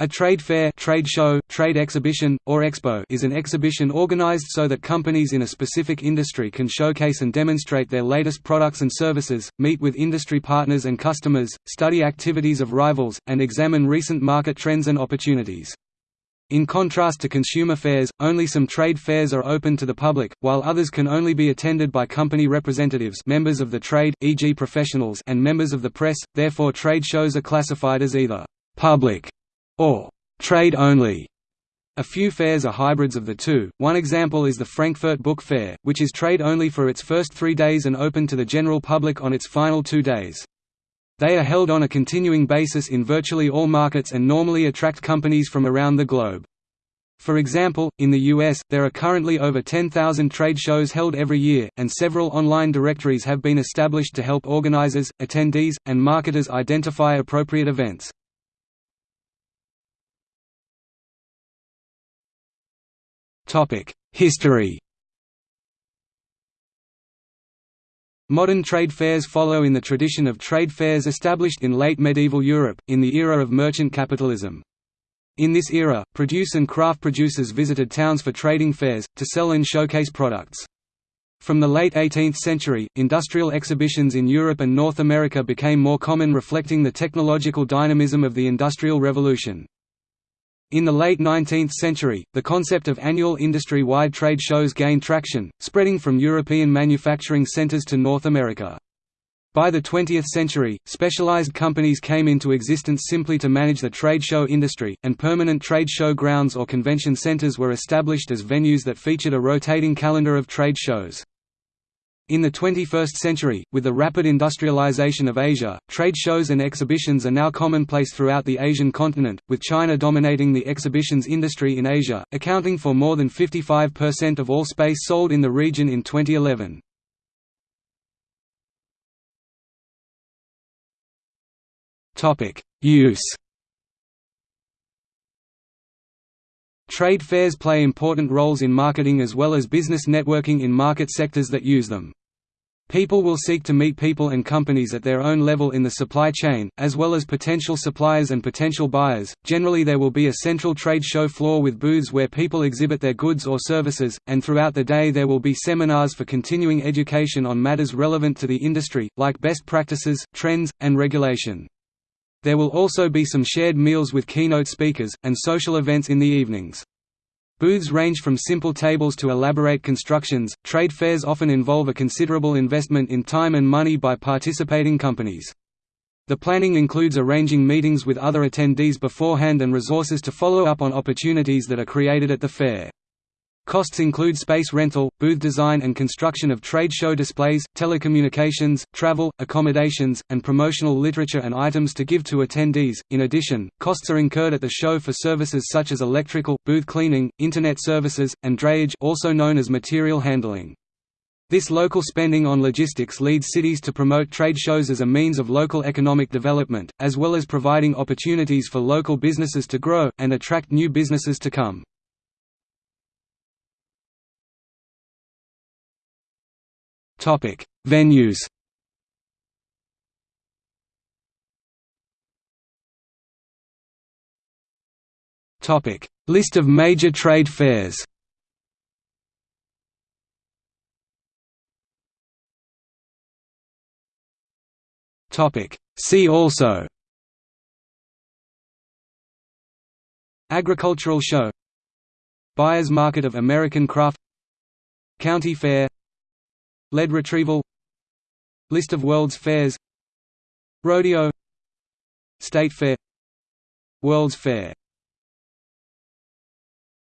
A trade fair trade show, trade exhibition, or expo is an exhibition organized so that companies in a specific industry can showcase and demonstrate their latest products and services, meet with industry partners and customers, study activities of rivals, and examine recent market trends and opportunities. In contrast to consumer fairs, only some trade fairs are open to the public, while others can only be attended by company representatives members of the trade, e.g. professionals and members of the press, therefore trade shows are classified as either «public» or trade only. A few fairs are hybrids of the two, one example is the Frankfurt Book Fair, which is trade only for its first three days and open to the general public on its final two days. They are held on a continuing basis in virtually all markets and normally attract companies from around the globe. For example, in the US, there are currently over 10,000 trade shows held every year, and several online directories have been established to help organizers, attendees, and marketers identify appropriate events. History Modern trade fairs follow in the tradition of trade fairs established in late medieval Europe, in the era of merchant capitalism. In this era, produce and craft producers visited towns for trading fairs, to sell and showcase products. From the late 18th century, industrial exhibitions in Europe and North America became more common reflecting the technological dynamism of the Industrial Revolution. In the late 19th century, the concept of annual industry-wide trade shows gained traction, spreading from European manufacturing centers to North America. By the 20th century, specialized companies came into existence simply to manage the trade show industry, and permanent trade show grounds or convention centers were established as venues that featured a rotating calendar of trade shows. In the 21st century, with the rapid industrialization of Asia, trade shows and exhibitions are now commonplace throughout the Asian continent, with China dominating the exhibitions industry in Asia, accounting for more than 55% of all space sold in the region in 2011. Use Trade fairs play important roles in marketing as well as business networking in market sectors that use them. People will seek to meet people and companies at their own level in the supply chain, as well as potential suppliers and potential buyers. Generally, there will be a central trade show floor with booths where people exhibit their goods or services, and throughout the day there will be seminars for continuing education on matters relevant to the industry, like best practices, trends, and regulation. There will also be some shared meals with keynote speakers, and social events in the evenings. Booths range from simple tables to elaborate constructions. Trade fairs often involve a considerable investment in time and money by participating companies. The planning includes arranging meetings with other attendees beforehand and resources to follow up on opportunities that are created at the fair. Costs include space rental, booth design and construction of trade show displays, telecommunications, travel, accommodations, and promotional literature and items to give to attendees. In addition, costs are incurred at the show for services such as electrical, booth cleaning, internet services, and drayage also known as material handling. This local spending on logistics leads cities to promote trade shows as a means of local economic development, as well as providing opportunities for local businesses to grow, and attract new businesses to come. Topic: Venues. Topic: List of major trade fairs. Topic: See also. Agricultural show Buyers Market of American Craft County Fair Lead retrieval. List of World's Fairs. Rodeo. State Fair. World's Fair